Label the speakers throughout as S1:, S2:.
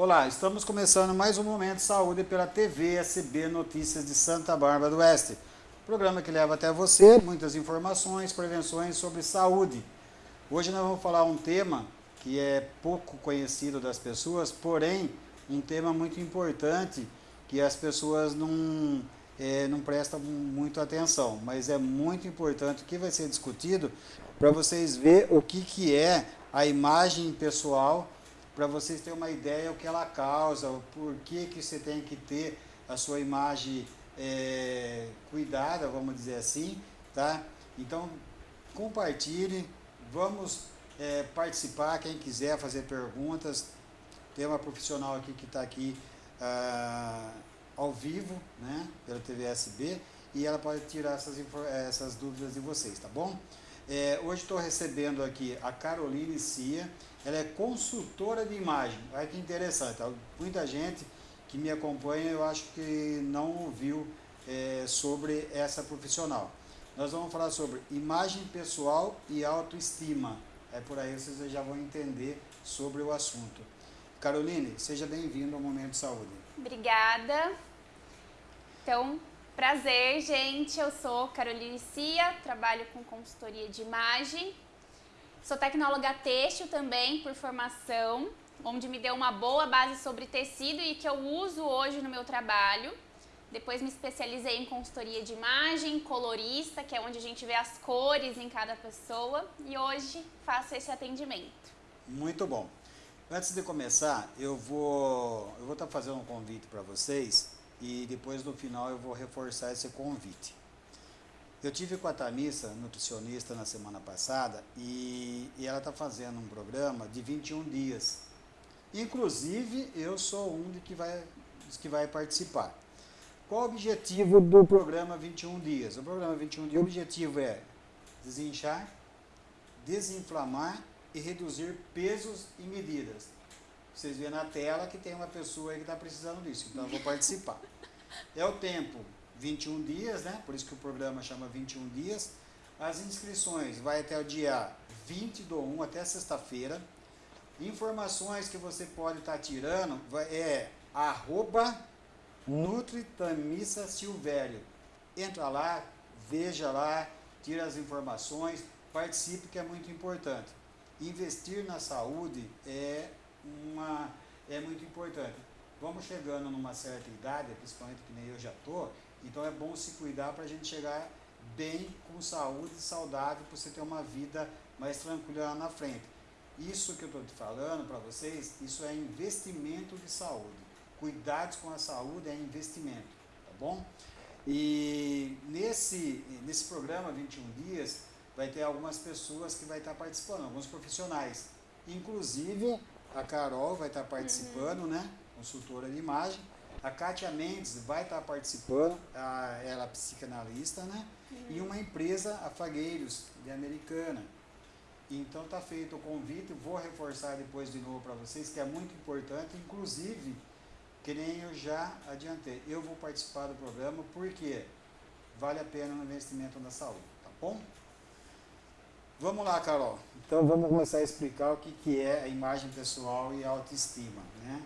S1: Olá, estamos começando mais um Momento de Saúde pela TV SB Notícias de Santa Bárbara do Oeste. Programa que leva até você muitas informações, prevenções sobre saúde. Hoje nós vamos falar um tema que é pouco conhecido das pessoas, porém um tema muito importante que as pessoas não, é, não prestam muito atenção, mas é muito importante o que vai ser discutido para vocês ver o que, que é a imagem pessoal para vocês terem uma ideia o que ela causa, o porquê que você tem que ter a sua imagem é, cuidada, vamos dizer assim, tá? Então, compartilhe, vamos é, participar, quem quiser fazer perguntas, tem uma profissional aqui que está aqui ah, ao vivo, né, pela TVSB, e ela pode tirar essas, essas dúvidas de vocês, tá bom? É, hoje estou recebendo aqui a Caroline Cia, ela é consultora de imagem. Olha que interessante, muita gente que me acompanha eu acho que não ouviu é, sobre essa profissional. Nós vamos falar sobre imagem pessoal e autoestima. É por aí vocês já vão entender sobre o assunto. Caroline, seja bem-vindo ao Momento de Saúde.
S2: Obrigada. Então, prazer, gente. Eu sou Caroline Cia, trabalho com consultoria de imagem Sou tecnóloga têxtil também por formação, onde me deu uma boa base sobre tecido e que eu uso hoje no meu trabalho. Depois me especializei em consultoria de imagem, colorista, que é onde a gente vê as cores em cada pessoa. E hoje faço esse atendimento.
S1: Muito bom. Antes de começar, eu vou eu vou estar tá fazendo um convite para vocês e depois no final eu vou reforçar esse convite. Eu tive com a Tamissa, nutricionista, na semana passada, e, e ela está fazendo um programa de 21 dias. Inclusive, eu sou um de que vai, que vai participar. Qual o objetivo do programa 21 dias? O programa 21 dias, o objetivo é desinchar, desinflamar e reduzir pesos e medidas. Vocês vêem na tela que tem uma pessoa aí que está precisando disso, então eu vou participar. É o tempo 21 dias, né? Por isso que o programa chama 21 dias. As inscrições vai até o dia 20 do 1 até sexta-feira. Informações que você pode estar tá tirando é arroba Nutritamissa Silvério. Entra lá, veja lá, tira as informações, participe que é muito importante. Investir na saúde é, uma, é muito importante. Vamos chegando numa certa idade, principalmente que nem eu já estou, então é bom se cuidar para a gente chegar bem, com saúde, saudável, para você ter uma vida mais tranquila lá na frente. Isso que eu estou te falando para vocês, isso é investimento de saúde. Cuidados com a saúde é investimento, tá bom? E nesse, nesse programa 21 dias, vai ter algumas pessoas que vai estar participando, alguns profissionais. Inclusive, a Carol vai estar participando, uhum. né? Consultora de imagem. A Kátia Mendes vai estar participando, a, ela é psicanalista, né? Uhum. E uma empresa, a Fagueiros, de Americana. Então está feito o convite, vou reforçar depois de novo para vocês, que é muito importante, inclusive, que nem eu já adiantei, eu vou participar do programa porque vale a pena o investimento na saúde, tá bom? Vamos lá, Carol. Então vamos começar a explicar o que, que é a imagem pessoal e a autoestima, né?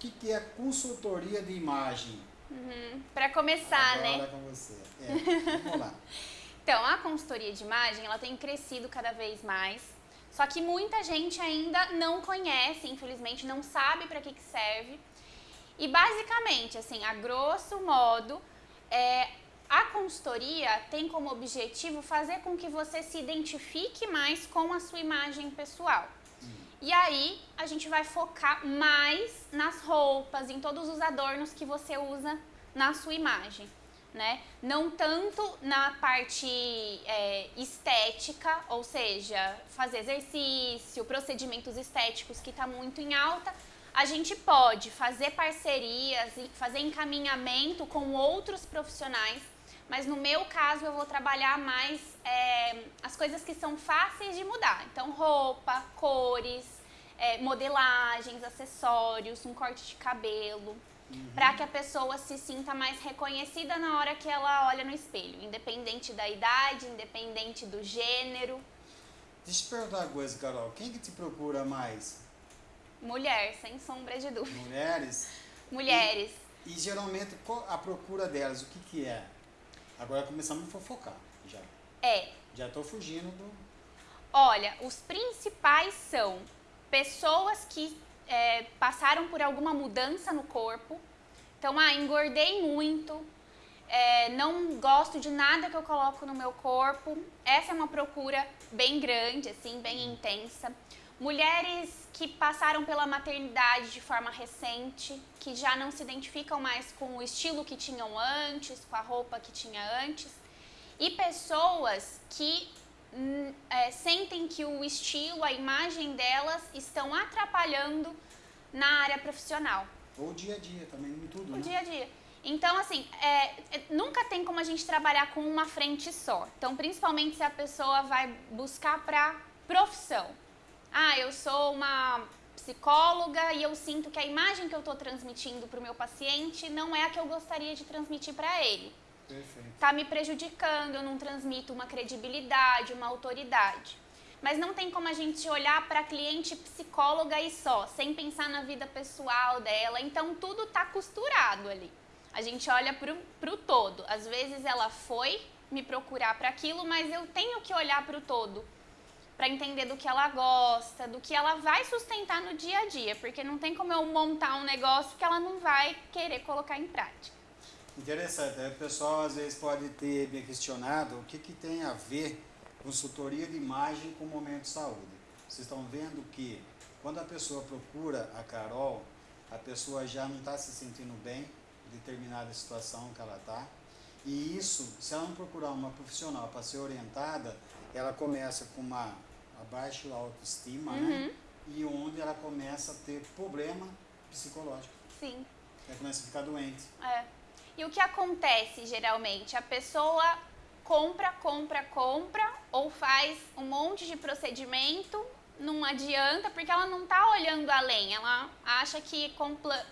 S1: Que, que é consultoria de imagem?
S2: Uhum. Para começar,
S1: Agora
S2: né?
S1: com você. É, vamos lá.
S2: então, a consultoria de imagem, ela tem crescido cada vez mais. Só que muita gente ainda não conhece, infelizmente, não sabe para que, que serve. E basicamente, assim, a grosso modo, é, a consultoria tem como objetivo fazer com que você se identifique mais com a sua imagem pessoal. E aí a gente vai focar mais nas roupas, em todos os adornos que você usa na sua imagem. Né? Não tanto na parte é, estética, ou seja, fazer exercício, procedimentos estéticos que está muito em alta, a gente pode fazer parcerias fazer encaminhamento com outros profissionais, mas no meu caso eu vou trabalhar mais é, as coisas que são fáceis de mudar. Então, roupa, cores, é, modelagens, acessórios, um corte de cabelo, uhum. para que a pessoa se sinta mais reconhecida na hora que ela olha no espelho, independente da idade, independente do gênero.
S1: Deixa eu te perguntar uma coisa, Carol. Quem que te procura mais?
S2: Mulher, sem sombra de dúvida.
S1: Mulheres?
S2: Mulheres.
S1: E, e geralmente a procura delas, o que que é? Agora começamos a fofocar, já.
S2: É.
S1: Já estou fugindo do...
S2: Olha, os principais são pessoas que é, passaram por alguma mudança no corpo. Então, ah, engordei muito, é, não gosto de nada que eu coloco no meu corpo. Essa é uma procura bem grande, assim, bem intensa. Mulheres que passaram pela maternidade de forma recente, que já não se identificam mais com o estilo que tinham antes, com a roupa que tinha antes. E pessoas que hum, é, sentem que o estilo, a imagem delas estão atrapalhando na área profissional.
S1: Ou dia a dia também, em tudo,
S2: o
S1: né?
S2: dia a dia. Então, assim, é, é, nunca tem como a gente trabalhar com uma frente só. Então, principalmente se a pessoa vai buscar para profissão. Ah, eu sou uma psicóloga e eu sinto que a imagem que eu estou transmitindo para o meu paciente não é a que eu gostaria de transmitir para ele. Está me prejudicando, eu não transmito uma credibilidade, uma autoridade. Mas não tem como a gente olhar para a cliente psicóloga e só, sem pensar na vida pessoal dela. Então tudo está costurado ali. A gente olha para o todo. Às vezes ela foi me procurar para aquilo, mas eu tenho que olhar para o todo para entender do que ela gosta, do que ela vai sustentar no dia a dia, porque não tem como eu montar um negócio que ela não vai querer colocar em prática.
S1: Interessante, o pessoal às vezes pode ter me questionado o que, que tem a ver consultoria de imagem com momento de saúde. Vocês estão vendo que quando a pessoa procura a Carol, a pessoa já não está se sentindo bem, determinada situação que ela está. E isso, se ela não procurar uma profissional para ser orientada, ela começa com uma baixa autoestima, né? uhum. né? E onde ela começa a ter problema psicológico.
S2: Sim.
S1: Ela começa a ficar doente.
S2: É. E o que acontece geralmente? A pessoa compra, compra, compra, ou faz um monte de procedimento não adianta porque ela não está olhando além. Ela acha que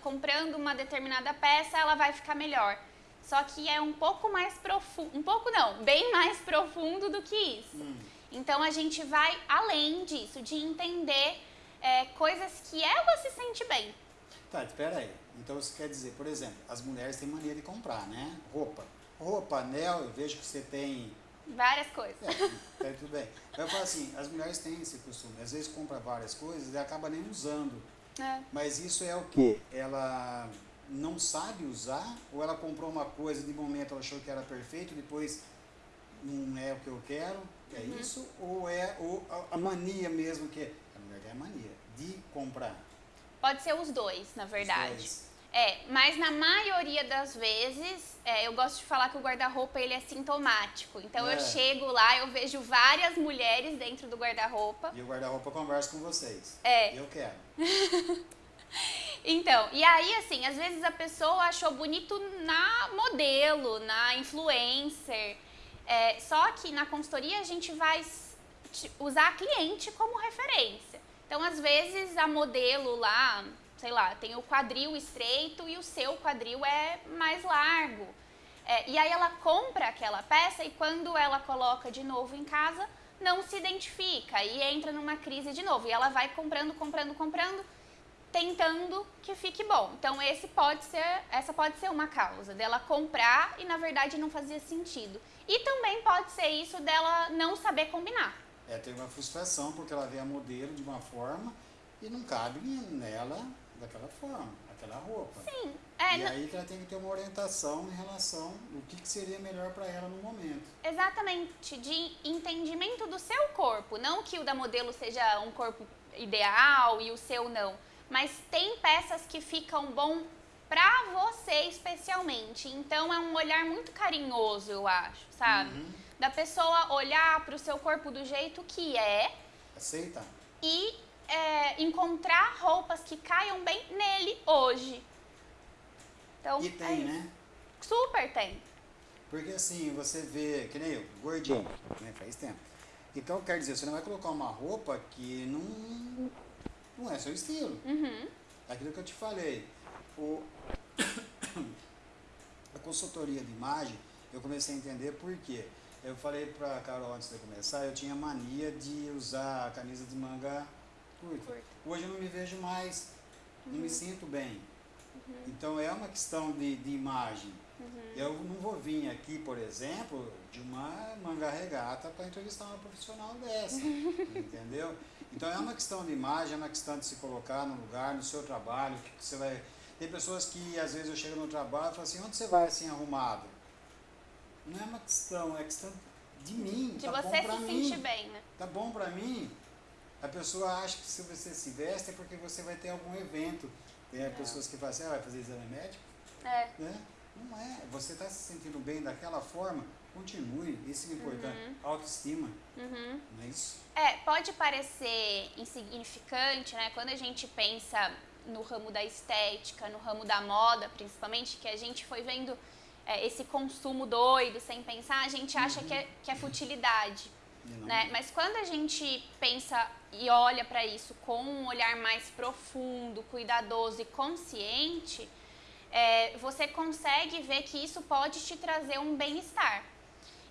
S2: comprando uma determinada peça ela vai ficar melhor. Só que é um pouco mais profundo, um pouco não, bem mais profundo do que isso. Hum. Então a gente vai além disso, de entender é, coisas que ela se sente bem.
S1: Tá, espera aí. Então isso quer dizer, por exemplo, as mulheres têm mania de comprar, né? Roupa. Roupa, anel, eu vejo que você tem
S2: Várias coisas.
S1: É, é, tudo bem. Eu falo assim, as mulheres têm esse costume, às vezes compra várias coisas e acaba nem usando. É. Mas isso é o que? Ela não sabe usar ou ela comprou uma coisa de momento ela achou que era perfeito, depois não é o que eu quero, é uhum. isso? Ou é ou a, a mania mesmo que a mulher tem a mania de comprar?
S2: Pode ser os dois, na verdade. Os dois. É, mas na maioria das vezes, é, eu gosto de falar que o guarda-roupa ele é sintomático. Então é. eu chego lá, eu vejo várias mulheres dentro do guarda-roupa.
S1: E o guarda-roupa conversa com vocês.
S2: É.
S1: Eu quero.
S2: então, e aí assim, às vezes a pessoa achou bonito na modelo, na influencer. É, só que na consultoria a gente vai usar a cliente como referência. Então, às vezes a modelo lá, sei lá, tem o quadril estreito e o seu quadril é mais largo. É, e aí ela compra aquela peça e quando ela coloca de novo em casa, não se identifica e entra numa crise de novo. E ela vai comprando, comprando, comprando, tentando que fique bom. Então esse pode ser, essa pode ser uma causa dela comprar e na verdade não fazia sentido. E também pode ser isso dela não saber combinar.
S1: É, tem uma frustração porque ela vê a modelo de uma forma e não cabe nela daquela forma, aquela roupa.
S2: Sim.
S1: É, e aí que ela tem que ter uma orientação em relação o que, que seria melhor para ela no momento.
S2: Exatamente, de entendimento do seu corpo, não que o da modelo seja um corpo ideal e o seu não, mas tem peças que ficam bom para você especialmente. Então é um olhar muito carinhoso, eu acho, sabe? Uhum. Da pessoa olhar para o seu corpo do jeito que é.
S1: Aceita.
S2: E é, encontrar roupas que caiam bem nele hoje.
S1: Então, e tem, é né?
S2: Super tem.
S1: Porque assim, você vê, que nem eu, gordinho, né? Faz tempo. Então, quer dizer, você não vai colocar uma roupa que não, não é seu estilo.
S2: Uhum.
S1: Aquilo que eu te falei. O, a consultoria de imagem, eu comecei a entender por quê. Eu falei pra Carol antes de começar, eu tinha mania de usar a camisa de manga curta. Hoje eu não me vejo mais, não
S2: Uhum.
S1: me sinto bem. Então é uma questão de, de imagem.
S2: Uhum.
S1: Eu não vou vir aqui, por exemplo, de uma manga regata para entrevistar uma profissional dessa, entendeu? Então é uma questão de imagem, é uma questão de se colocar no lugar, no seu trabalho, que você vai... Tem pessoas que às vezes eu chego no trabalho e falo assim, onde você vai assim arrumado? Não é uma questão, é questão de mim,
S2: De
S1: tá
S2: você
S1: bom
S2: se
S1: mim,
S2: sentir bem, né?
S1: tá bom pra mim. A pessoa acha que se você se veste é porque você vai ter algum evento. Tem
S2: É.
S1: pessoas que falam assim, ah, vai fazer exame médico?
S2: É.
S1: né? Não é. Você está se sentindo bem daquela forma, continue. Isso é importante. Autoestima,
S2: Uhum.
S1: não é isso?
S2: É, pode parecer insignificante, né? Quando a gente pensa no ramo da estética, no ramo da moda, principalmente, que a gente foi vendo é, esse consumo doido, sem pensar, a gente acha que, é, que é futilidade.
S1: Não-
S2: Né? Mas quando a gente pensa e olha para isso com um olhar mais profundo, cuidadoso e consciente, é, você consegue ver que isso pode te trazer um bem-estar.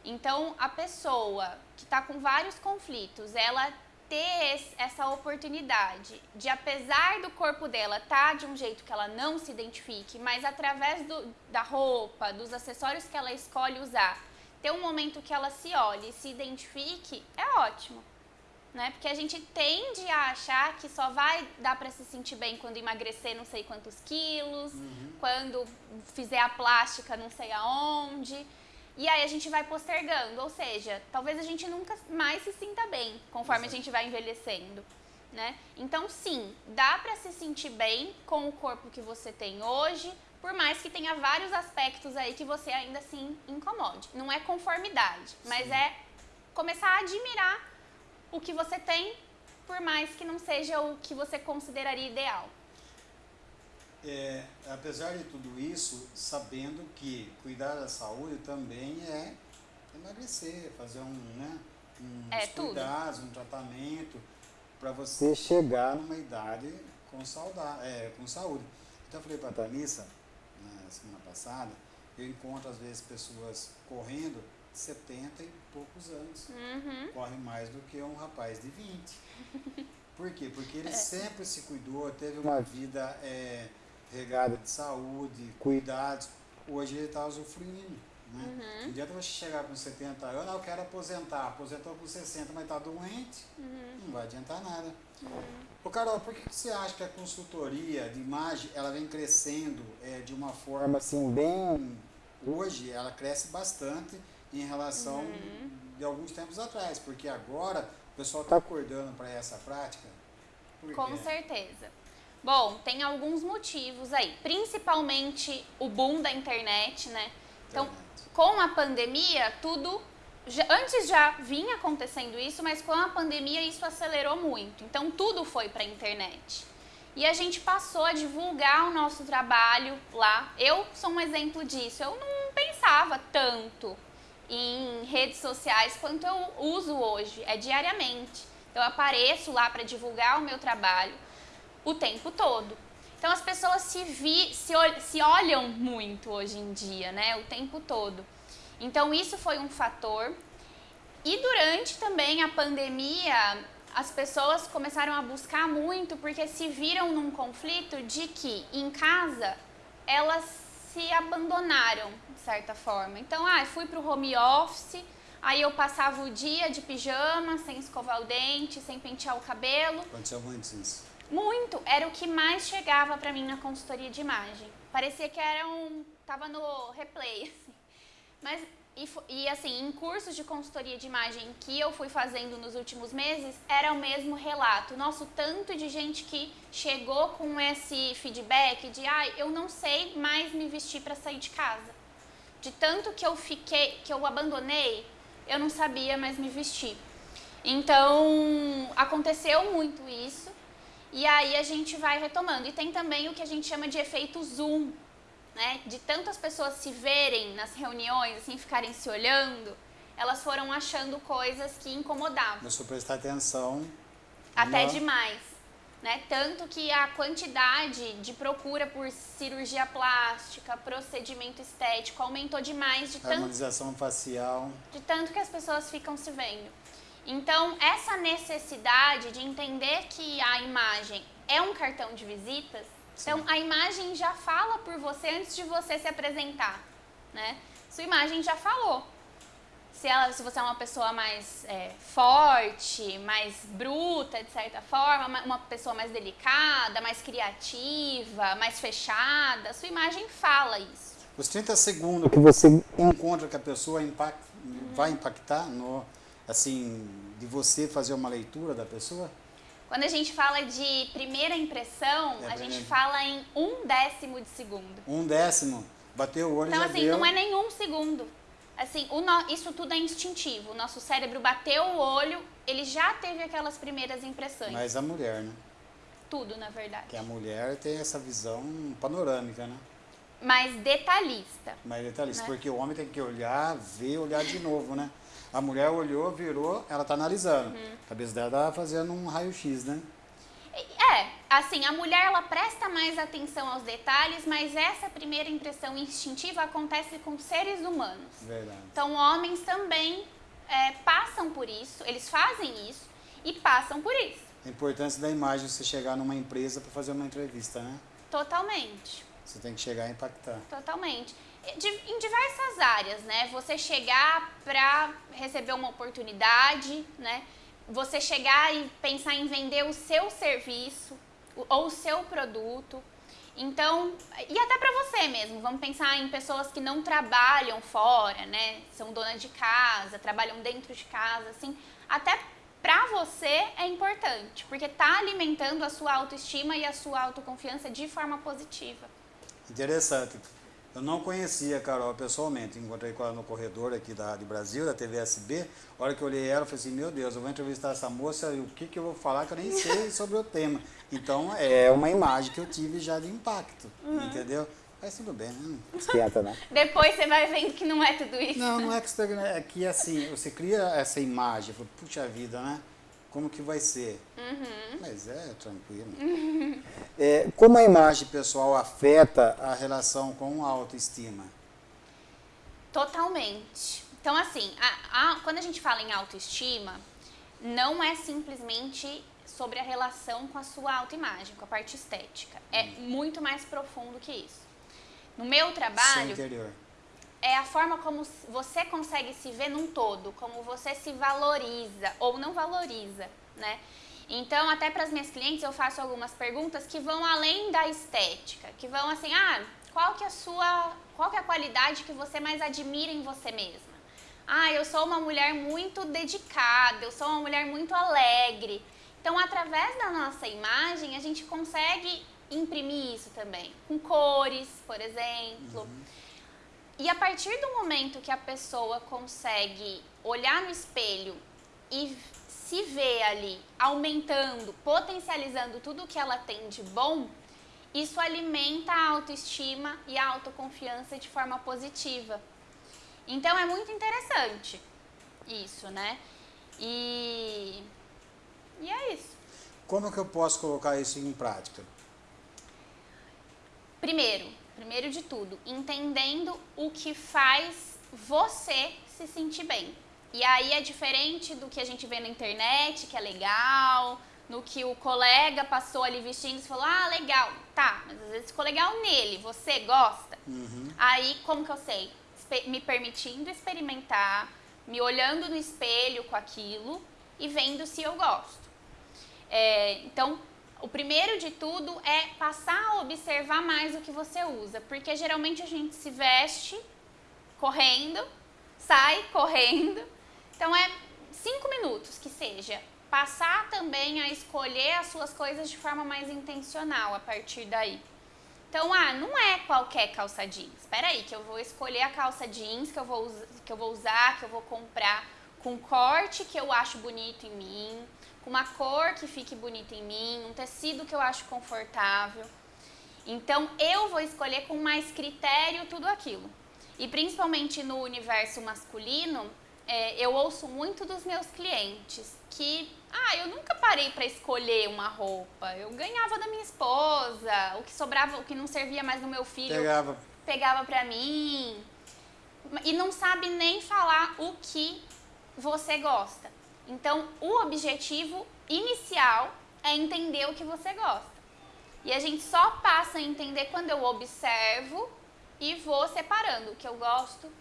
S2: Então, a pessoa que está com vários conflitos, ela ter essa oportunidade de, apesar do corpo dela estar de um jeito que ela não se identifique, mas através do- da roupa, dos acessórios que ela escolhe usar, ter um momento que ela se olhe e se identifique, é ótimo. Né? Porque a gente tende a achar que só vai dar para se sentir bem quando emagrecer não sei quantos quilos, quando fizer a plástica não sei aonde. E aí a gente vai postergando, ou seja, talvez a gente nunca mais se sinta bem conforme a
S1: Exato.
S2: gente vai envelhecendo, né? Então sim, dá para se sentir bem com o corpo que você tem hoje, por mais que tenha vários aspectos aí que você ainda assim incomode. Não é conformidade, mas
S1: Sim.
S2: é começar a admirar o que você tem, por mais que não seja o que você consideraria ideal.
S1: É, apesar de tudo isso, sabendo que cuidar da saúde também é emagrecer, fazer um, né, uns
S2: É, tudo.
S1: cuidados, um tratamento para você chegar numa idade com, sauda, é, com saúde. Então eu falei para a Thalissa, na semana passada, eu encontro às vezes pessoas correndo de 70 e poucos anos.
S2: Uhum.
S1: Corre mais do que um rapaz de 20. Por quê? Porque ele sempre se cuidou, teve uma vida é, regada de saúde, cuidados. Hoje ele está usufruindo. Né? Não adianta você chegar com 70 anos, ah, eu quero aposentar. Aposentou com 60, mas está doente, não vai adiantar nada. Ô Carol, por que que você acha que a consultoria de imagem ela vem crescendo é, de uma forma assim bem. Hoje ela cresce bastante em relação de alguns tempos atrás, porque agora o pessoal está acordando para essa prática.
S2: Com certeza. Bom, tem alguns motivos aí, principalmente o boom da internet, né? Então, com a pandemia, tudo já- antes já vinha acontecendo isso, mas com a pandemia isso acelerou muito. Então, tudo foi para a internet. E a gente passou a divulgar o nosso trabalho lá. Eu sou um exemplo disso. Eu não pensava tanto em redes sociais quanto eu uso hoje, é diariamente. Eu apareço lá para divulgar o meu trabalho o tempo todo. Então as pessoas se, vi, se, se olham muito hoje em dia, né? O tempo todo. Então isso foi um fator. E durante também a pandemia, as pessoas começaram a buscar muito porque se viram num conflito de que em casa elas se abandonaram, de certa forma. Então, ah, fui pro home office, aí eu passava o dia de pijama, sem escovar o dente, sem pentear o cabelo.
S1: Aconteceu muito isso.
S2: Muito, era o que mais chegava pra mim na consultoria de imagem. Parecia que era um. tava no replay, assim. Mas, e, e assim, em cursos de consultoria de imagem que eu fui fazendo nos últimos meses, era o mesmo relato. Nosso tanto de gente que chegou com esse feedback de, ai, eu não sei mais me vestir pra sair de casa. De tanto que eu fiquei, que eu abandonei, eu não sabia mais me vestir. Então, aconteceu muito isso. E aí a gente vai retomando. E tem também o que a gente chama de efeito zoom, né? De tantas pessoas se verem nas reuniões, assim, ficarem se olhando, elas foram achando coisas que incomodavam,
S1: Começou a prestar atenção.
S2: até
S1: na-
S2: demais. Né? Tanto que a quantidade de procura por cirurgia plástica, procedimento estético aumentou demais de tanto
S1: Harmonização facial.
S2: de tanto que as pessoas ficam se vendo. Então, essa necessidade de entender que a imagem é um cartão de visitas, Sim. então a imagem já fala por você antes de você se apresentar, né? Sua imagem já falou. Se, ela, se você é uma pessoa mais é, forte, mais bruta, de certa forma, uma pessoa mais delicada, mais criativa, mais fechada, sua imagem fala isso.
S1: Os 30 segundos que você encontra que a pessoa impact, uhum. vai impactar no assim, de você fazer uma leitura da pessoa?
S2: Quando a gente fala de primeira impressão, é a gente fala em um décimo de segundo.
S1: Um décimo? Bateu o olho
S2: Então, assim,
S1: deu...
S2: não é nenhum segundo. Assim, no... isso tudo é instintivo. O nosso cérebro bateu o olho, ele já teve aquelas primeiras impressões.
S1: Mas a mulher, né?
S2: Tudo, na verdade.
S1: Que a mulher tem essa visão panorâmica, né?
S2: Mais detalhista.
S1: Mais detalhista, né? porque o homem tem que olhar, ver, olhar de novo, né? A mulher olhou, virou, ela está analisando. Uhum. A cabeça dela está fazendo um raio-x, né?
S2: É, assim, a mulher ela presta mais atenção aos detalhes, mas essa primeira impressão instintiva acontece com seres humanos.
S1: Verdade.
S2: Então, homens também é, passam por isso, eles fazem isso e passam por isso.
S1: A importância da imagem você chegar numa empresa para fazer uma entrevista, né?
S2: Totalmente.
S1: Você tem que chegar e impactar.
S2: Totalmente em diversas áreas, né? Você chegar para receber uma oportunidade, né? Você chegar e pensar em vender o seu serviço ou o seu produto. Então, e até para você mesmo, vamos pensar em pessoas que não trabalham fora, né? São donas de casa, trabalham dentro de casa, assim. Até para você é importante, porque tá alimentando a sua autoestima e a sua autoconfiança de forma positiva.
S1: Interessante. Eu não conhecia a Carol pessoalmente, encontrei com ela no corredor aqui da de Brasil, da TVSB. A hora que eu olhei ela, eu falei assim, meu Deus, eu vou entrevistar essa moça e o que, que eu vou falar que eu nem sei sobre o tema. Então é uma imagem que eu tive já de impacto, uhum. entendeu? Mas tudo bem, né?
S2: Esquenta, né? Depois você vai vendo que não é tudo isso.
S1: Não, não é que você tá é que assim, você cria essa imagem, puxa vida, né? Como que vai ser. Uhum. Mas é tranquilo. Uhum. É, como a imagem pessoal afeta a relação com a autoestima?
S2: Totalmente. Então, assim, a, a, quando a gente fala em autoestima, não é simplesmente sobre a relação com a sua autoimagem, com a parte estética. É hum. muito mais profundo que isso. No meu trabalho, é a forma como você consegue se ver num todo, como você se valoriza ou não valoriza, né? Então, até para as minhas clientes, eu faço algumas perguntas que vão além da estética, que vão assim, ah, qual que é a sua, qual que é a qualidade que você mais admira em você mesma? Ah, eu sou uma mulher muito dedicada, eu sou uma mulher muito alegre. Então, através da nossa imagem, a gente consegue imprimir isso também, com cores, por exemplo. Uhum. E a partir do momento que a pessoa consegue olhar no espelho e se ver ali aumentando, potencializando tudo que ela tem de bom, isso alimenta a autoestima e a autoconfiança de forma positiva. Então é muito interessante isso, né? E, e é isso.
S1: Como que eu posso colocar isso em prática?
S2: Primeiro, primeiro de tudo, entendendo o que faz você se sentir bem. E aí é diferente do que a gente vê na internet, que é legal, no que o colega passou ali vestindo e falou, ah, legal, tá, mas às vezes ficou legal nele, você gosta? Uhum. Aí, como que eu sei? Me permitindo experimentar, me olhando no espelho com aquilo e vendo se eu gosto. É, então, o primeiro de tudo é passar a observar mais o que você usa, porque geralmente a gente se veste correndo, sai correndo. Então é cinco minutos que seja. Passar também a escolher as suas coisas de forma mais intencional a partir daí. Então, ah, não é qualquer calça jeans. Espera aí, que eu vou escolher a calça jeans que eu vou, que eu vou usar, que eu vou comprar com corte que eu acho bonito em mim, uma cor que fique bonita em mim, um tecido que eu acho confortável. Então eu vou escolher com mais critério tudo aquilo. E principalmente no universo masculino, é, eu ouço muito dos meus clientes que, ah, eu nunca parei para escolher uma roupa. Eu ganhava da minha esposa, o que sobrava, o que não servia mais no meu filho,
S1: pegava,
S2: pegava para mim. E não sabe nem falar o que você gosta. Então, o objetivo inicial é entender o que você gosta. E a gente só passa a entender quando eu observo e vou separando o que eu gosto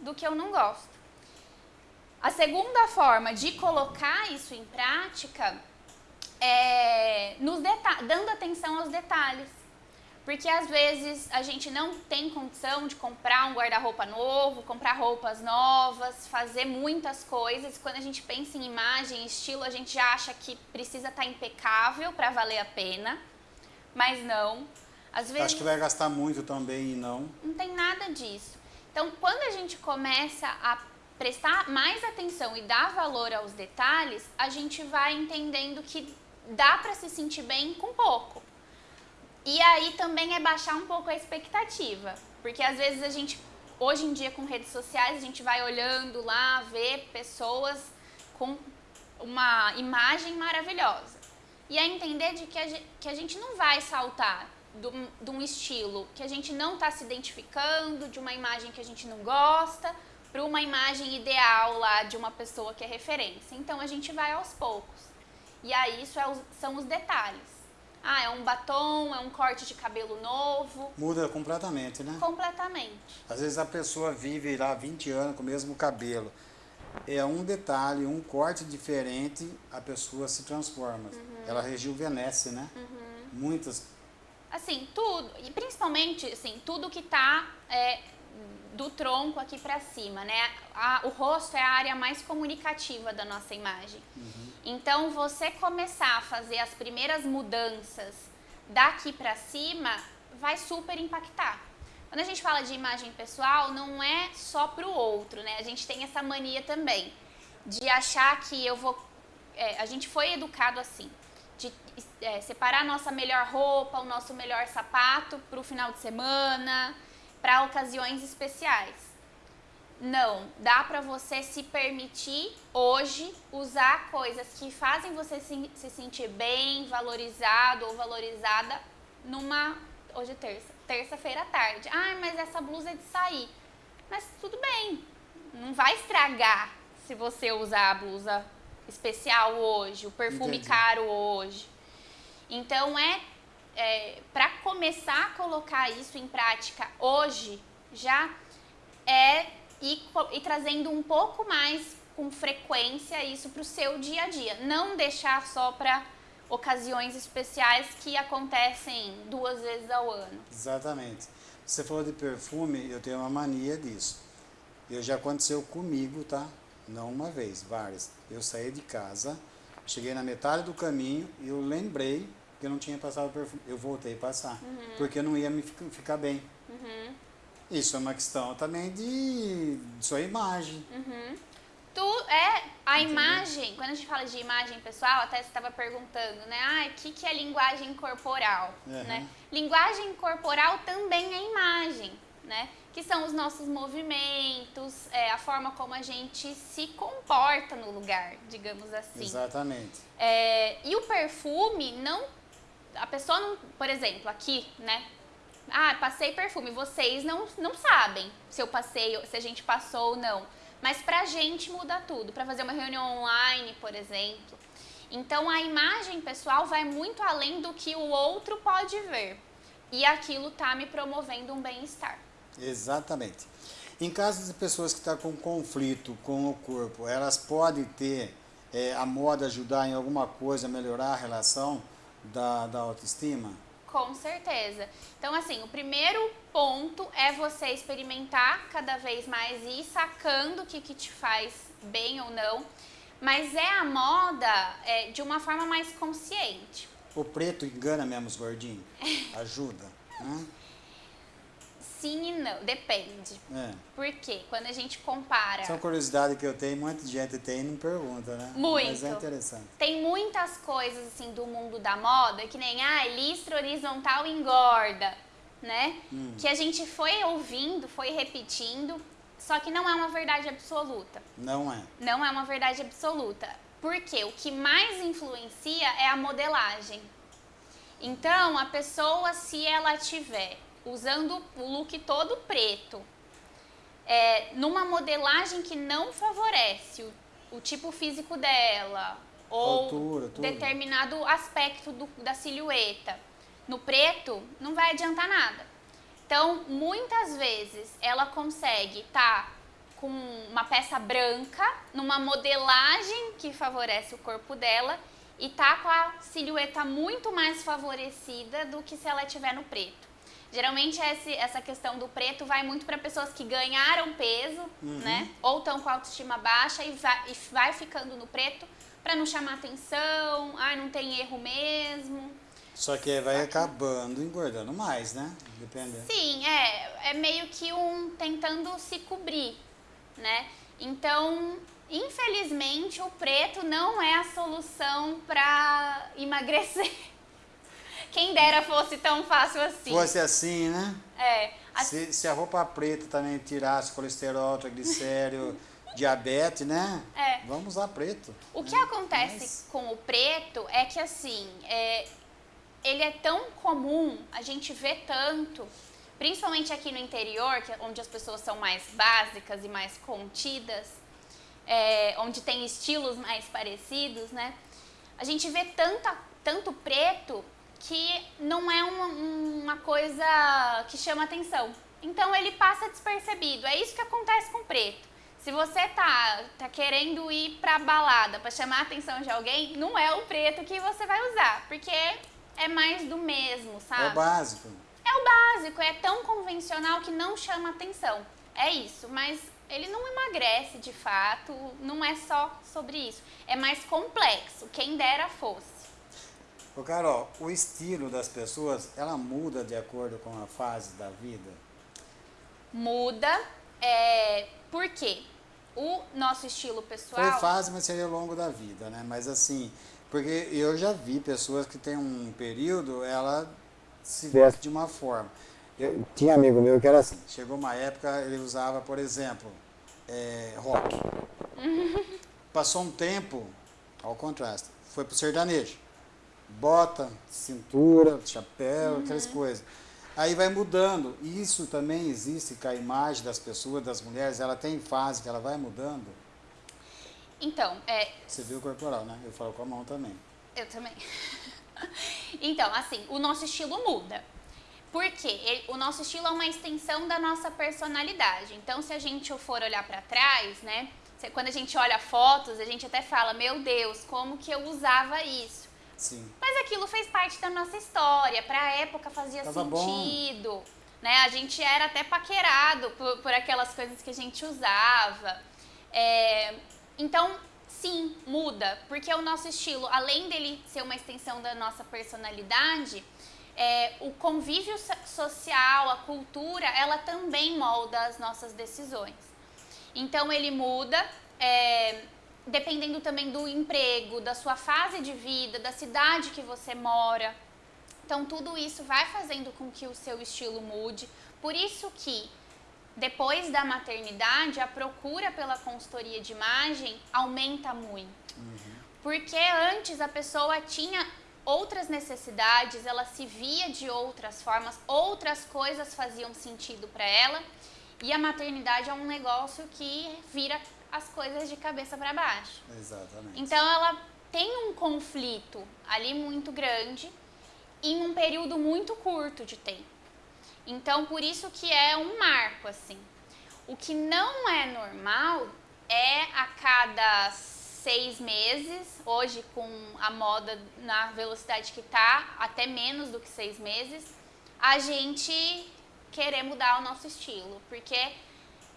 S2: do que eu não gosto. A segunda forma de colocar isso em prática é nos dando atenção aos detalhes. Porque às vezes a gente não tem condição de comprar um guarda-roupa novo, comprar roupas novas, fazer muitas coisas. Quando a gente pensa em imagem, estilo, a gente já acha que precisa estar impecável para valer a pena. Mas não. Às vezes,
S1: Acho que vai gastar muito também e não.
S2: Não tem nada disso. Então, quando a gente começa a prestar mais atenção e dar valor aos detalhes, a gente vai entendendo que dá para se sentir bem com pouco. E aí também é baixar um pouco a expectativa, porque às vezes a gente, hoje em dia com redes sociais, a gente vai olhando lá, vê pessoas com uma imagem maravilhosa. E é entender de que a gente, que a gente não vai saltar de um estilo que a gente não está se identificando, de uma imagem que a gente não gosta, para uma imagem ideal lá de uma pessoa que é referência. Então a gente vai aos poucos. E aí isso é, são os detalhes. Ah, é um batom, é um corte de cabelo novo.
S1: Muda completamente, né?
S2: Completamente.
S1: Às vezes a pessoa vive lá 20 anos com o mesmo cabelo. É um detalhe, um corte diferente, a pessoa se transforma. Uhum. Ela rejuvenesce, né? Uhum. Muitas.
S2: Assim, tudo. E principalmente, assim, tudo que tá é, do tronco aqui para cima, né? A, o rosto é a área mais comunicativa da nossa imagem. Uhum. Então, você começar a fazer as primeiras mudanças daqui para cima vai super impactar. Quando a gente fala de imagem pessoal, não é só para o outro, né? A gente tem essa mania também de achar que eu vou. É, a gente foi educado assim, de é, separar nossa melhor roupa, o nosso melhor sapato para o final de semana para ocasiões especiais. Não, dá para você se permitir hoje usar coisas que fazem você se, se sentir bem, valorizado ou valorizada numa hoje é terça, terça-feira à tarde. Ah, mas essa blusa é de sair. Mas tudo bem, não vai estragar se você usar a blusa especial hoje, o perfume Entendi. caro hoje. Então é é, para começar a colocar isso em prática hoje, já é ir, ir trazendo um pouco mais com frequência isso para o seu dia a dia. Não deixar só para ocasiões especiais que acontecem duas vezes ao ano.
S1: Exatamente. Você falou de perfume, eu tenho uma mania disso. Eu já aconteceu comigo, tá? Não uma vez, várias. Eu saí de casa, cheguei na metade do caminho e eu lembrei porque eu não tinha passado perfume. Eu voltei a passar, uhum. porque não ia me ficar bem. Uhum. Isso é uma questão também de, de sua imagem.
S2: Uhum. Tu é a Entendeu? imagem, quando a gente fala de imagem pessoal, até você estava perguntando, né? Ah, o que, que é linguagem corporal? Né? Linguagem corporal também é imagem, né? Que são os nossos movimentos, é, a forma como a gente se comporta no lugar, digamos assim.
S1: Exatamente.
S2: É, e o perfume não a pessoa não, por exemplo, aqui, né? Ah, passei perfume. Vocês não, não sabem se eu passei, se a gente passou ou não. Mas pra gente muda tudo. Pra fazer uma reunião online, por exemplo. Então a imagem pessoal vai muito além do que o outro pode ver. E aquilo tá me promovendo um bem-estar.
S1: Exatamente. Em caso de pessoas que estão tá com conflito com o corpo, elas podem ter é, a moda ajudar em alguma coisa, melhorar a relação? da, da autoestima?
S2: Com certeza. Então, assim, o primeiro ponto é você experimentar cada vez mais e ir sacando o que, que te faz bem ou não. Mas é a moda é, de uma forma mais consciente.
S1: O preto engana mesmo os gordinhos? Ajuda, né?
S2: Sim e não, depende. É. Por quê? Quando a gente compara.
S1: Essa é uma curiosidade que eu tenho, muita gente tem e não pergunta, né?
S2: Muito.
S1: Mas é interessante.
S2: Tem muitas coisas assim do mundo da moda que nem, ah, listra horizontal engorda, né? Hum. Que a gente foi ouvindo, foi repetindo, só que não é uma verdade absoluta.
S1: Não é.
S2: Não é uma verdade absoluta. Porque o que mais influencia é a modelagem. Então, a pessoa, se ela tiver usando o look todo preto, é, numa modelagem que não favorece o, o tipo físico dela ou
S1: Altura,
S2: determinado aspecto do, da silhueta. No preto, não vai adiantar nada. Então, muitas vezes ela consegue estar tá com uma peça branca, numa modelagem que favorece o corpo dela e tá com a silhueta muito mais favorecida do que se ela estiver no preto. Geralmente essa questão do preto vai muito para pessoas que ganharam peso, uhum. né? Ou estão com autoestima baixa e vai, e vai ficando no preto para não chamar atenção, ah, não tem erro mesmo.
S1: Só que vai acabando engordando mais, né? Dependendo.
S2: Sim, é, é meio que um tentando se cobrir, né? Então, infelizmente, o preto não é a solução para emagrecer. Quem dera fosse tão fácil assim.
S1: Fosse assim, né?
S2: É.
S1: A... Se, se, a roupa preta também tirasse colesterol, triglicérido, diabetes, né?
S2: É.
S1: Vamos usar preto.
S2: O que acontece Mas... com o preto é que, assim, é, ele é tão comum, a gente vê tanto, principalmente aqui no interior, que é onde as pessoas são mais básicas e mais contidas, é, onde tem estilos mais parecidos, né? A gente vê tanta, tanto preto que não é uma, uma coisa que chama atenção. Então ele passa despercebido. É isso que acontece com o preto. Se você tá, tá querendo ir pra balada para chamar a atenção de alguém, não é o preto que você vai usar, porque é mais do mesmo, sabe?
S1: É o básico.
S2: É o básico, é tão convencional que não chama atenção. É isso, mas ele não emagrece de fato, não é só sobre isso. É mais complexo, quem dera fosse.
S1: Ô Carol, o estilo das pessoas, ela muda de acordo com a fase da vida?
S2: Muda, é, por quê? O nosso estilo pessoal...
S1: Foi fase, mas seria ao longo da vida, né? Mas assim, porque eu já vi pessoas que tem um período, ela se veste de uma forma. Eu, tinha amigo meu que era assim, chegou uma época, ele usava, por exemplo, é, rock. Passou um tempo, ao contraste, foi pro sertanejo bota, cintura, chapéu, uhum. aquelas coisas. Aí vai mudando. Isso também existe com a imagem das pessoas, das mulheres, ela tem fase que ela vai mudando.
S2: Então, é...
S1: Você viu o corporal, né? Eu falo com a mão também.
S2: Eu também. então, assim, o nosso estilo muda. Porque o nosso estilo é uma extensão da nossa personalidade. Então, se a gente for olhar para trás, né? Quando a gente olha fotos, a gente até fala, meu Deus, como que eu usava isso?
S1: Sim.
S2: Mas aquilo fez parte da nossa história, para a época fazia Tava sentido. Bom. Né? A gente era até paquerado por, por aquelas coisas que a gente usava. É, então, sim, muda, porque o nosso estilo, além dele ser uma extensão da nossa personalidade, é, o convívio social, a cultura, ela também molda as nossas decisões. Então ele muda, é, dependendo também do emprego, da sua fase de vida, da cidade que você mora. Então tudo isso vai fazendo com que o seu estilo mude. Por isso que depois da maternidade a procura pela consultoria de imagem aumenta muito. Uhum. Porque antes a pessoa tinha outras necessidades, ela se via de outras formas, outras coisas faziam sentido para ela. E a maternidade é um negócio que vira as coisas de cabeça para baixo.
S1: Exatamente.
S2: Então ela tem um conflito ali muito grande em um período muito curto de tempo. Então por isso que é um marco assim. O que não é normal é a cada seis meses, hoje com a moda na velocidade que tá, até menos do que seis meses, a gente querer mudar o nosso estilo, porque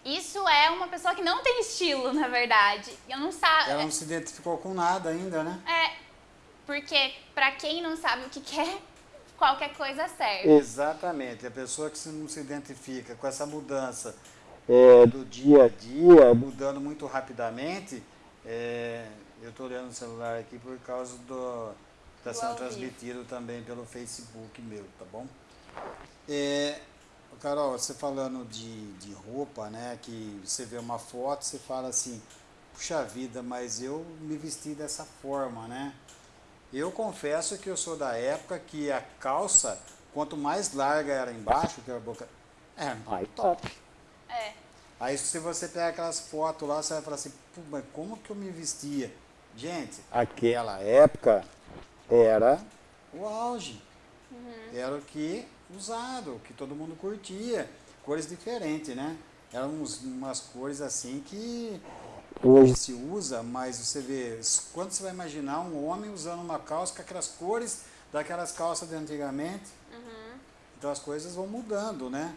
S2: isso é uma pessoa que não tem estilo, na verdade. Eu não sabe.
S1: Ela não se identificou com nada ainda, né?
S2: É, porque para quem não sabe o que quer, qualquer coisa serve.
S1: Exatamente. A pessoa que não se identifica com essa mudança é, do dia a dia, mudando muito rapidamente, é, eu estou olhando o celular aqui por causa do está sendo transmitido também pelo Facebook meu, tá bom? É, Carol, você falando de, de roupa, né? Que você vê uma foto, você fala assim, puxa vida, mas eu me vesti dessa forma, né? Eu confesso que eu sou da época que a calça, quanto mais larga era embaixo, que a boca, é mais top.
S2: É.
S1: Aí se você pegar aquelas fotos lá, você vai falar assim, mas como que eu me vestia? Gente, aquela época era o auge. Uhum. Era o que usado, que todo mundo curtia. Cores diferentes, né? Eram uns, umas cores assim que hoje se usa, mas você vê, quando você vai imaginar um homem usando uma calça com aquelas cores daquelas calças de antigamente, uhum. então as coisas vão mudando, né?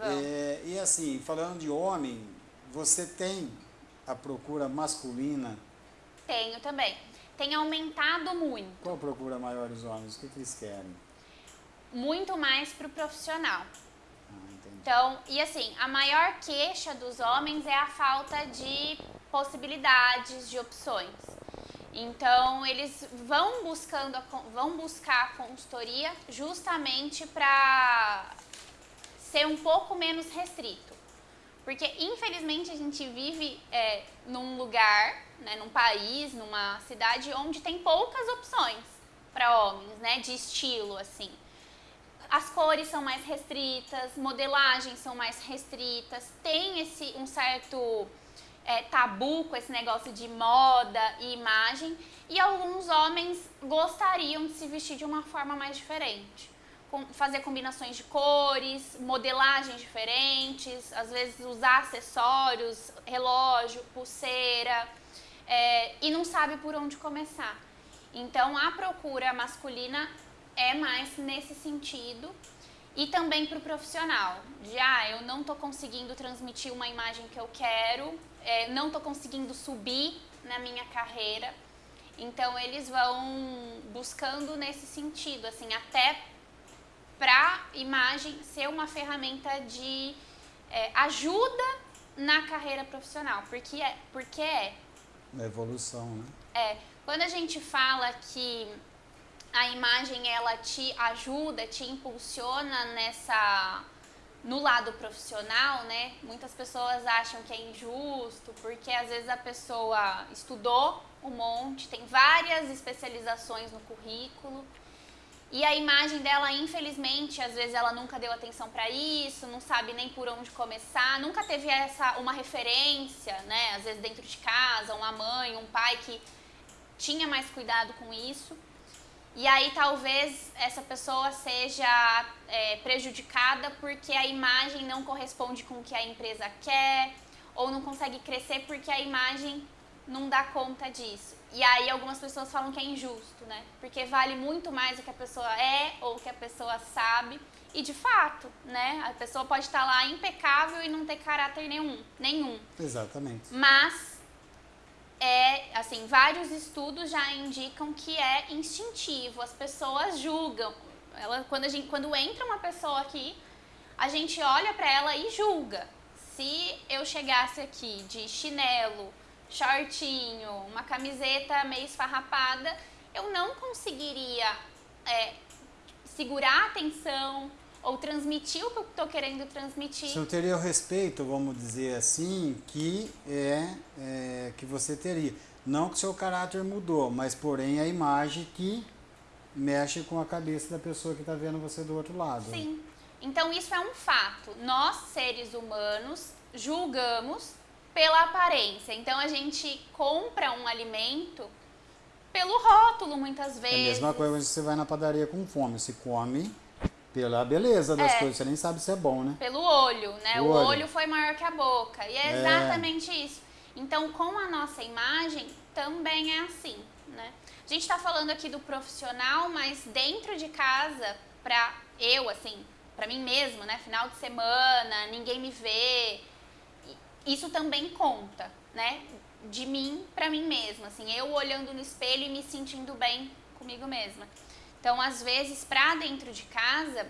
S1: É, e assim, falando de homem, você tem a procura masculina?
S2: Tenho também. Tem aumentado muito.
S1: Qual procura maior os homens? O que, que eles querem?
S2: Muito mais para o profissional. Ah, então, e assim, a maior queixa dos homens é a falta de possibilidades, de opções. Então, eles vão buscando, vão buscar a consultoria justamente para ser um pouco menos restrito. Porque, infelizmente, a gente vive é, num lugar, né, num país, numa cidade onde tem poucas opções para homens, né, de estilo, assim. As cores são mais restritas, modelagens são mais restritas, tem esse um certo é, tabu com esse negócio de moda e imagem, e alguns homens gostariam de se vestir de uma forma mais diferente fazer combinações de cores, modelagens diferentes, às vezes usar acessórios, relógio, pulseira, é, e não sabe por onde começar. Então a procura masculina é mais nesse sentido e também para o profissional, de ah, eu não estou conseguindo transmitir uma imagem que eu quero, é, não estou conseguindo subir na minha carreira. Então eles vão buscando nesse sentido, assim, até para imagem ser uma ferramenta de é, ajuda na carreira profissional, porque é, porque é.
S1: A evolução, né?
S2: É. Quando a gente fala que a imagem ela te ajuda, te impulsiona nessa no lado profissional, né? Muitas pessoas acham que é injusto, porque às vezes a pessoa estudou um monte, tem várias especializações no currículo, e a imagem dela, infelizmente, às vezes ela nunca deu atenção para isso, não sabe nem por onde começar, nunca teve essa uma referência, né? Às vezes dentro de casa, uma mãe, um pai que tinha mais cuidado com isso. E aí talvez essa pessoa seja é, prejudicada porque a imagem não corresponde com o que a empresa quer, ou não consegue crescer porque a imagem não dá conta disso. E aí algumas pessoas falam que é injusto, né? Porque vale muito mais o que a pessoa é ou o que a pessoa sabe. E de fato, né? A pessoa pode estar lá impecável e não ter caráter nenhum, nenhum.
S1: Exatamente.
S2: Mas é, assim, vários estudos já indicam que é instintivo. As pessoas julgam. Ela, quando, gente, quando entra uma pessoa aqui, a gente olha para ela e julga. Se eu chegasse aqui de chinelo, shortinho, uma camiseta meio esfarrapada, eu não conseguiria é, segurar a atenção ou transmitir o que eu estou querendo transmitir.
S1: Não teria o respeito, vamos dizer assim, que é, é que você teria. Não que seu caráter mudou, mas porém a imagem que mexe com a cabeça da pessoa que está vendo você do outro lado.
S2: Sim. Então isso é um fato. Nós, seres humanos, julgamos pela aparência. Então a gente compra um alimento pelo rótulo muitas vezes. É
S1: a mesma coisa quando você vai na padaria com fome, se come pela beleza das é, coisas, você nem sabe se é bom, né?
S2: Pelo olho, né? O, o olho. olho. foi maior que a boca. E é, é exatamente isso. Então, com a nossa imagem, também é assim, né? A gente está falando aqui do profissional, mas dentro de casa, para eu, assim, para mim mesma, né? Final de semana, ninguém me vê, isso também conta, né? De mim para mim mesma, assim, eu olhando no espelho e me sentindo bem comigo mesma. Então, às vezes, para dentro de casa,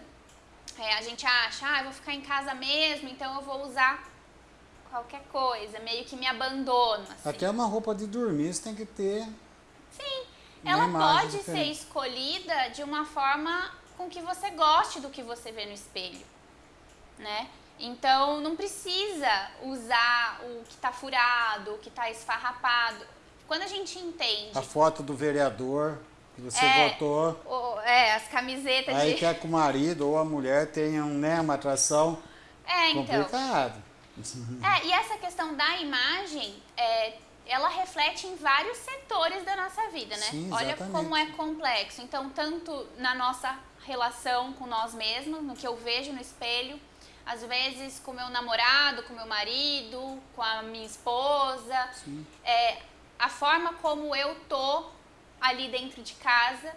S2: é, a gente acha, ah, eu vou ficar em casa mesmo, então eu vou usar qualquer coisa, meio que me abandono. Assim.
S1: Até uma roupa de dormir você tem que ter.
S2: Sim, ela pode diferente. ser escolhida de uma forma com que você goste do que você vê no espelho, né? Então não precisa usar o que está furado, o que está esfarrapado. Quando a gente entende.
S1: A foto do vereador que você é, votou.
S2: O, é, as camisetas
S1: aí
S2: de.
S1: quer que o marido ou a mulher tenham né, uma atração
S2: é, então,
S1: complicada.
S2: É, e essa questão da imagem, é, ela reflete em vários setores da nossa vida, né?
S1: Sim,
S2: Olha como é complexo. Então, tanto na nossa relação com nós mesmos, no que eu vejo no espelho, às vezes com meu namorado, com meu marido, com a minha esposa, é, a forma como eu tô ali dentro de casa,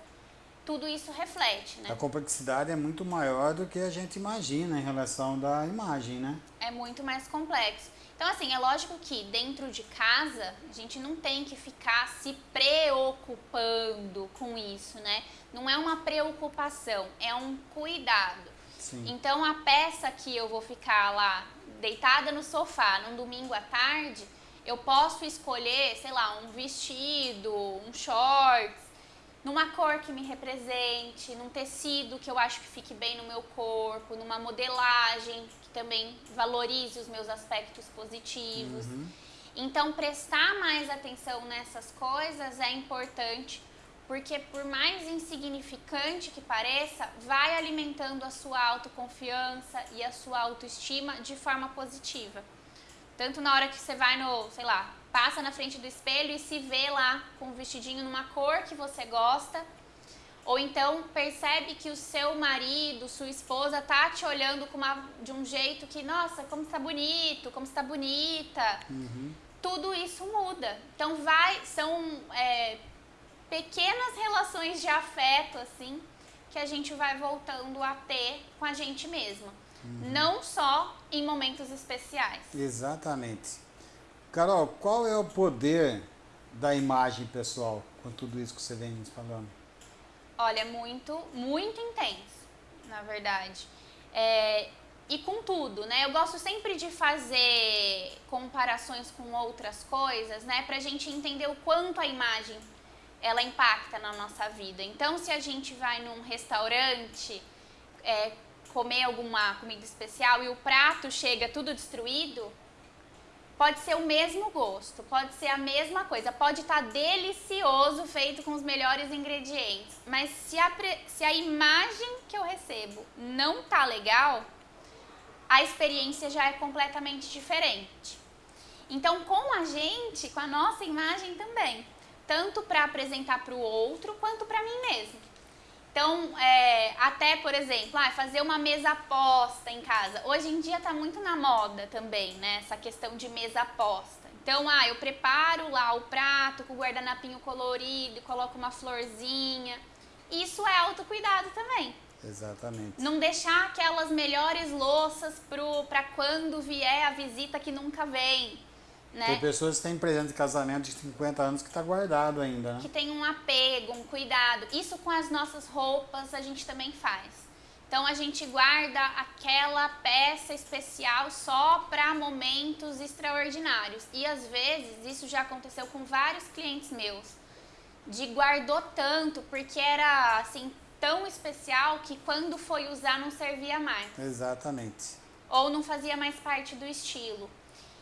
S2: tudo isso reflete, né?
S1: A complexidade é muito maior do que a gente imagina em relação da imagem, né?
S2: É muito mais complexo. Então, assim, é lógico que dentro de casa a gente não tem que ficar se preocupando com isso, né? Não é uma preocupação, é um cuidado.
S1: Sim.
S2: Então, a peça que eu vou ficar lá deitada no sofá num domingo à tarde, eu posso escolher, sei lá, um vestido, um shorts, numa cor que me represente, num tecido que eu acho que fique bem no meu corpo, numa modelagem que também valorize os meus aspectos positivos. Então, prestar mais atenção nessas coisas é importante, porque por mais insignificante que pareça, vai alimentando a sua autoconfiança e a sua autoestima de forma positiva. Tanto na hora que você vai no, sei lá, passa na frente do espelho e se vê lá com um vestidinho numa cor que você gosta, ou então percebe que o seu marido, sua esposa tá te olhando com uma, de um jeito que, nossa, como está bonito, como está bonita. Tudo isso muda. Então vai, são é, pequenas relações de afeto, assim, que a gente vai voltando a ter com a gente mesma. Não só em momentos especiais.
S1: Exatamente. Carol, qual é o poder da imagem pessoal com tudo isso que você vem nos falando?
S2: Olha, muito, muito intenso, na verdade. É, e com tudo, né? Eu gosto sempre de fazer comparações com outras coisas, né? Pra gente entender o quanto a imagem ela impacta na nossa vida. Então, se a gente vai num restaurante é, comer alguma comida especial e o prato chega tudo destruído, pode ser o mesmo gosto, pode ser a mesma coisa, pode estar delicioso, feito com os melhores ingredientes, mas se a, se a imagem que eu recebo não tá legal, a experiência já é completamente diferente. Então, com a gente, com a nossa imagem também, tanto para apresentar para o outro quanto para mim mesmo. Então, é, até, por exemplo, ah, fazer uma mesa posta em casa. Hoje em dia está muito na moda também, né? Essa questão de mesa posta. Então, ah, eu preparo lá o prato com o guardanapinho colorido, coloco uma florzinha. Isso é autocuidado também.
S1: Exatamente.
S2: Não deixar aquelas melhores louças para quando vier a visita que nunca vem, né?
S1: Tem pessoas que têm presente de casamento de 50 anos que está guardado ainda, né?
S2: que tem um apego, um cuidado. Isso com as nossas roupas a gente também faz. Então a gente guarda aquela peça especial só para momentos extraordinários. E às vezes isso já aconteceu com vários clientes meus. De guardou tanto porque era assim tão especial que quando foi usar não servia mais
S1: Exatamente.
S2: ou não fazia mais parte do estilo.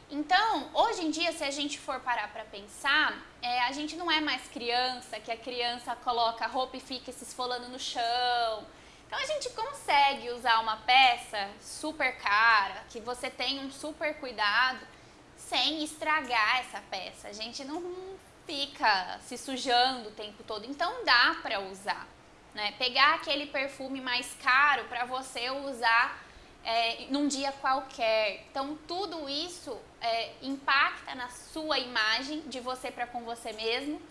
S2: Então, hoje em dia, se a gente for parar para pensar, é, a gente não é mais criança, que a criança coloca roupa e fica se esfolando no chão. Então, a gente consegue usar uma peça super cara, que você tem um super cuidado, sem estragar essa peça. A gente não fica se sujando o tempo todo. Então, dá para usar. Né? Pegar aquele perfume mais caro para você usar é, num dia qualquer. Então, tudo isso é, impacta na sua imagem de você para com você mesmo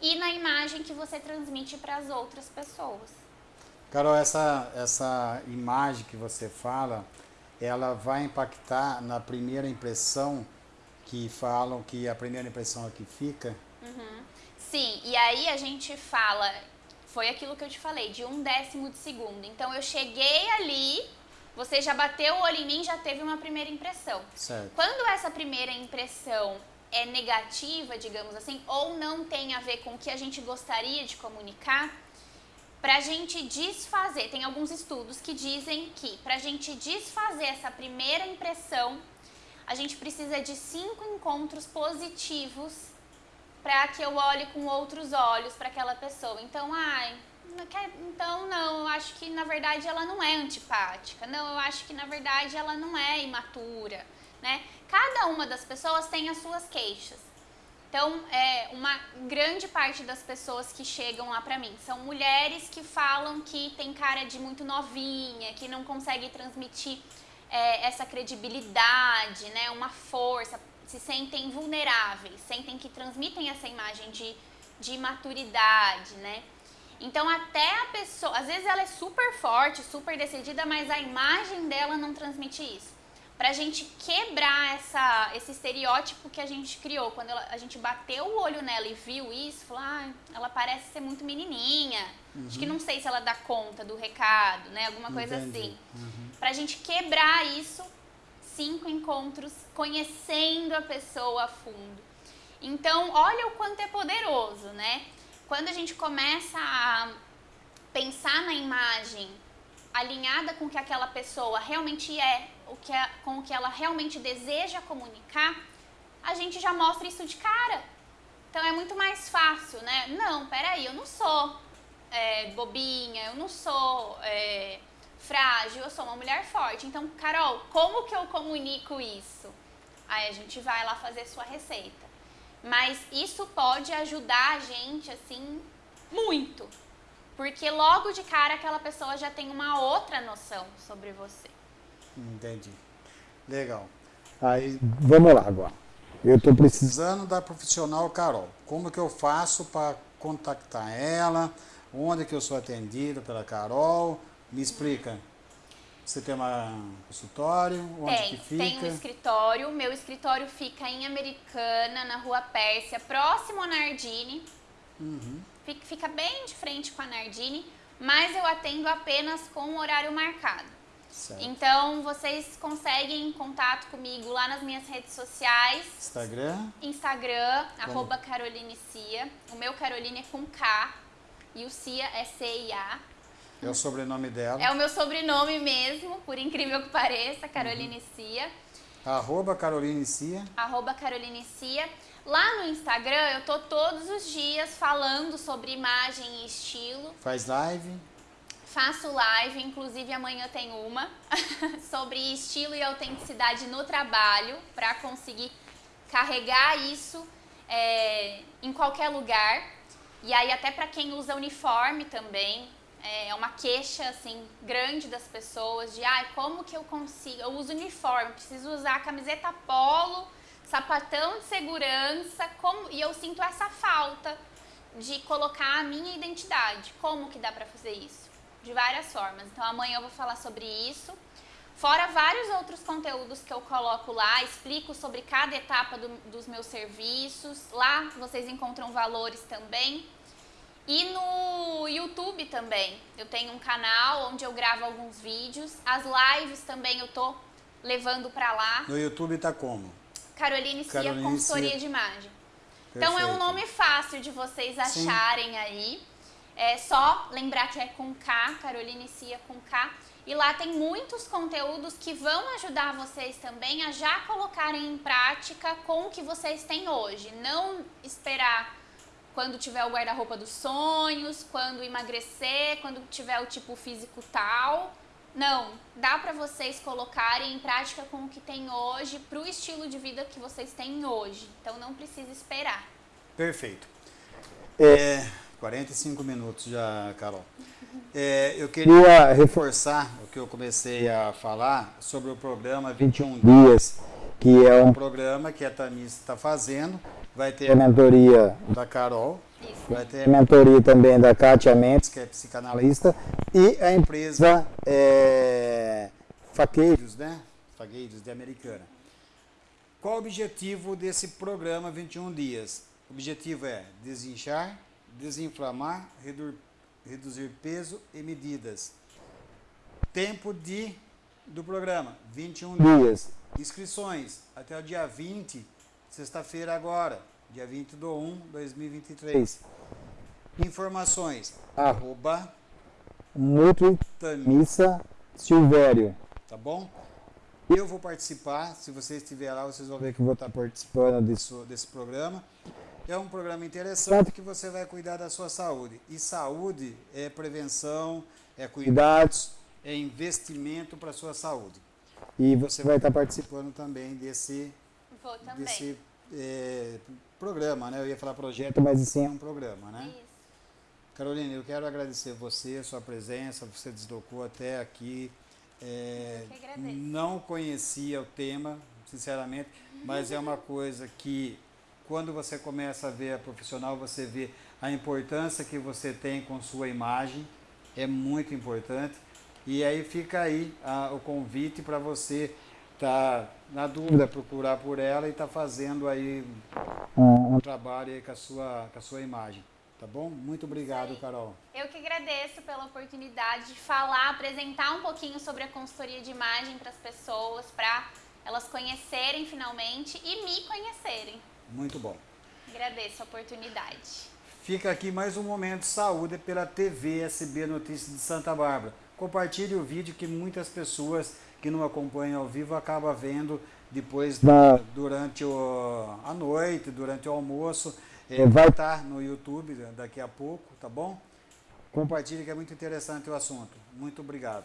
S2: e na imagem que você transmite para as outras pessoas.
S1: Carol, essa, essa imagem que você fala, ela vai impactar na primeira impressão que falam que a primeira impressão é que fica?
S2: Sim, e aí a gente fala, foi aquilo que eu te falei, de um décimo de segundo. Então, eu cheguei ali, você já bateu o olho em mim, já teve uma primeira impressão.
S1: Certo.
S2: Quando essa primeira impressão é negativa, digamos assim, ou não tem a ver com o que a gente gostaria de comunicar, para a gente desfazer, tem alguns estudos que dizem que para a gente desfazer essa primeira impressão, a gente precisa de cinco encontros positivos para que eu olhe com outros olhos para aquela pessoa. Então, ai, então não, eu acho que na verdade ela não é antipática. Não, eu acho que na verdade ela não é imatura. né? Cada uma das pessoas tem as suas queixas. Então, é, uma grande parte das pessoas que chegam lá pra mim são mulheres que falam que tem cara de muito novinha, que não consegue transmitir é, essa credibilidade, né, uma força, se sentem vulneráveis, sentem que transmitem essa imagem de, de maturidade, né? Então, até a pessoa, às vezes ela é super forte, super decidida, mas a imagem dela não transmite isso pra gente quebrar essa, esse estereótipo que a gente criou. Quando ela, a gente bateu o olho nela e viu isso, falou, ah, ela parece ser muito menininha. Uhum. Acho que não sei se ela dá conta do recado, né? Alguma coisa Entendi. assim. Uhum. Pra gente quebrar isso, cinco encontros conhecendo a pessoa a fundo. Então, olha o quanto é poderoso, né? Quando a gente começa a pensar na imagem alinhada com o que aquela pessoa realmente é, o que é, com o que ela realmente deseja comunicar, a gente já mostra isso de cara. Então é muito mais fácil, né? Não, peraí, eu não sou é, bobinha, eu não sou é, frágil, eu sou uma mulher forte. Então, Carol, como que eu comunico isso? Aí a gente vai lá fazer sua receita. Mas isso pode ajudar a gente, assim, muito. Porque logo de cara aquela pessoa já tem uma outra noção sobre você.
S1: Entendi. Legal.
S3: Aí, vamos lá agora. Eu estou precisando
S1: da profissional Carol. Como que eu faço para contactar ela? Onde que eu sou atendido pela Carol? Me explica. Você tem um consultório? Onde
S2: tem,
S1: que fica?
S2: tem um escritório. Meu escritório fica em Americana, na Rua Pérsia, próximo ao Nardini. Uhum. Fica, fica bem de frente com a Nardini, mas eu atendo apenas com o horário marcado. Certo. Então, vocês conseguem contato comigo lá nas minhas redes sociais.
S1: Instagram?
S2: Instagram, Como? arroba Caroline Cia. O meu Caroline é com K e o Cia é C-I-A.
S1: É o sobrenome dela.
S2: É o meu sobrenome mesmo, por incrível que pareça, Caroline uhum. Cia.
S1: Arroba Caroline Cia.
S2: Arroba Caroline Cia. Lá no Instagram eu tô todos os dias falando sobre imagem e estilo.
S1: Faz live?
S2: Faço live, inclusive amanhã tem uma, sobre estilo e autenticidade no trabalho, para conseguir carregar isso é, em qualquer lugar. E aí até para quem usa uniforme também, é uma queixa assim grande das pessoas de ah, como que eu consigo, eu uso uniforme, preciso usar camiseta polo, sapatão de segurança, como e eu sinto essa falta de colocar a minha identidade. Como que dá para fazer isso? de várias formas. Então amanhã eu vou falar sobre isso. Fora vários outros conteúdos que eu coloco lá, explico sobre cada etapa do, dos meus serviços. Lá vocês encontram valores também. E no YouTube também. Eu tenho um canal onde eu gravo alguns vídeos. As lives também eu tô levando para lá.
S1: No YouTube tá como?
S2: Caroline Cia Caroline Consultoria Cia. de Imagem. Perfeito. Então é um nome fácil de vocês acharem Sim. aí. É só lembrar que é com K, Caroline Cia com K. E lá tem muitos conteúdos que vão ajudar vocês também a já colocarem em prática com o que vocês têm hoje. Não esperar quando tiver o guarda-roupa dos sonhos, quando emagrecer, quando tiver o tipo físico tal. Não, dá para vocês colocarem em prática com o que tem hoje, para o estilo de vida que vocês têm hoje. Então não precisa esperar.
S1: Perfeito. É, 45 minutos já, Carol. É, eu queria reforçar o que eu comecei a falar sobre o programa 21 Dias, que é um programa que a Tamis está fazendo. Vai ter a mentoria da Carol, Isso. vai ter a mentoria também da Kátia Mendes, que é psicanalista, e a empresa é, Faqueiros, né? Faqueiros de Americana. Qual o objetivo desse programa 21 Dias? O objetivo é desinchar, desinflamar, redur, reduzir peso e medidas. Tempo de do programa, 21 dias. Inscrições até o dia 20, sexta-feira agora, dia 20 de 1 de 2023. Informações, arroba Nutritamissa Silvério. Tá bom? Eu vou participar, se você estiver lá, vocês vão ver que eu vou estar participando desse, desse programa. É um programa interessante que você vai cuidar da sua saúde. E saúde é prevenção, é cuidados, é investimento para a sua saúde. E você vai estar participando também desse,
S2: Vou também.
S1: desse é, programa, né? Eu ia falar projeto, mas sim é um programa, né?
S2: Isso.
S1: Carolina, eu quero agradecer você, sua presença, você deslocou até aqui. É,
S2: Eu que agradeço.
S1: não conhecia o tema, sinceramente, mas é uma coisa que quando você começa a ver a profissional, você vê a importância que você tem com sua imagem, é muito importante. E aí fica aí ah, o convite para você estar na dúvida, procurar por ela e estar fazendo aí um trabalho aí com a sua, com a sua imagem. Tá bom? Muito obrigado,
S2: aí.
S1: Carol.
S2: Eu que agradeço pela oportunidade de falar, apresentar um pouquinho sobre a consultoria de imagem para as pessoas, para elas conhecerem finalmente e me conhecerem.
S1: Muito bom.
S2: Agradeço a oportunidade.
S1: Fica aqui mais um momento de saúde pela TV SB Notícias de Santa Bárbara. Compartilhe o vídeo que muitas pessoas que não acompanham ao vivo acabam vendo depois da, durante o, a noite, durante o almoço. É, vai estar no YouTube daqui a pouco, tá bom? Compartilhe que é muito interessante o assunto. Muito obrigado.